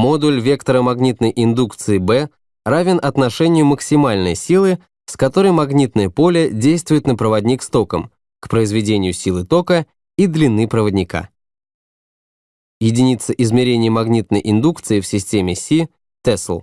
Модуль вектора магнитной индукции B равен отношению максимальной силы, с которой магнитное поле действует на проводник с током, к произведению силы тока и длины проводника. Единица измерения магнитной индукции в системе Си — Тесл.